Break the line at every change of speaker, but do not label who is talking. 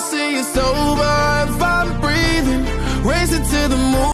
See it's over if I'm breathing. Racing to the moon.